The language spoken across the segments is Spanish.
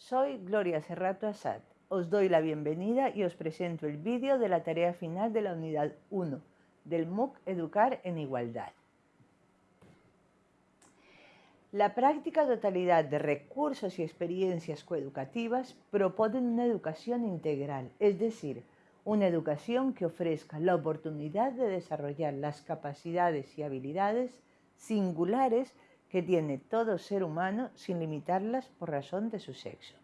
Soy Gloria Serrato Asad. Os doy la bienvenida y os presento el vídeo de la tarea final de la unidad 1 del MOOC Educar en Igualdad. La práctica totalidad de recursos y experiencias coeducativas proponen una educación integral, es decir, una educación que ofrezca la oportunidad de desarrollar las capacidades y habilidades singulares que tiene todo ser humano sin limitarlas por razón de su sexo.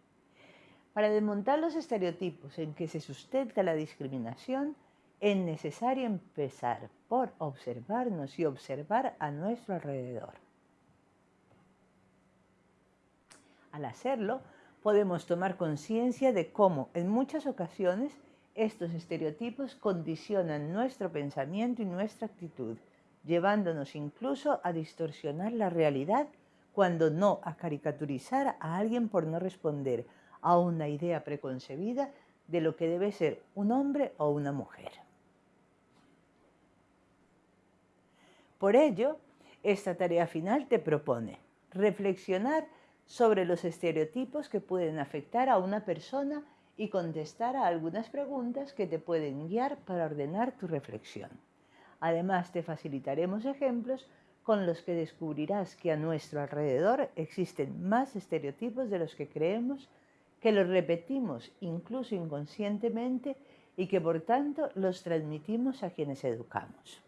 Para desmontar los estereotipos en que se sustenta la discriminación, es necesario empezar por observarnos y observar a nuestro alrededor. Al hacerlo, podemos tomar conciencia de cómo en muchas ocasiones estos estereotipos condicionan nuestro pensamiento y nuestra actitud, llevándonos incluso a distorsionar la realidad, cuando no a caricaturizar a alguien por no responder a una idea preconcebida de lo que debe ser un hombre o una mujer. Por ello, esta tarea final te propone reflexionar sobre los estereotipos que pueden afectar a una persona y contestar a algunas preguntas que te pueden guiar para ordenar tu reflexión. Además, te facilitaremos ejemplos con los que descubrirás que a nuestro alrededor existen más estereotipos de los que creemos, que los repetimos incluso inconscientemente y que por tanto los transmitimos a quienes educamos.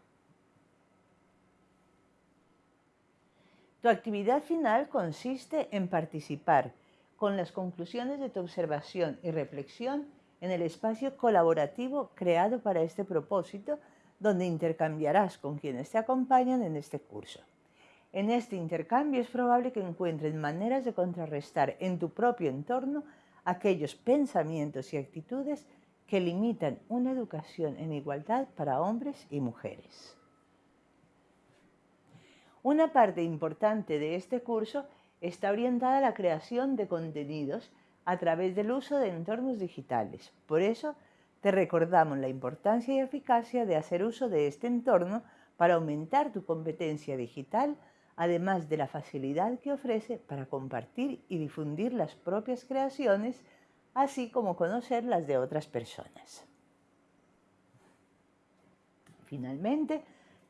Tu actividad final consiste en participar con las conclusiones de tu observación y reflexión en el espacio colaborativo creado para este propósito donde intercambiarás con quienes te acompañan en este curso. En este intercambio es probable que encuentren maneras de contrarrestar en tu propio entorno aquellos pensamientos y actitudes que limitan una educación en igualdad para hombres y mujeres. Una parte importante de este curso está orientada a la creación de contenidos a través del uso de entornos digitales. Por eso, te recordamos la importancia y eficacia de hacer uso de este entorno para aumentar tu competencia digital, además de la facilidad que ofrece para compartir y difundir las propias creaciones, así como conocer las de otras personas. Finalmente,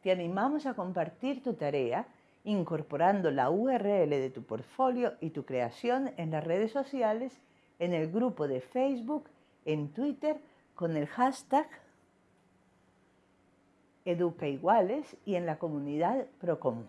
te animamos a compartir tu tarea incorporando la URL de tu portfolio y tu creación en las redes sociales, en el grupo de Facebook, en Twitter, con el hashtag Educa Iguales y en la comunidad Procomún.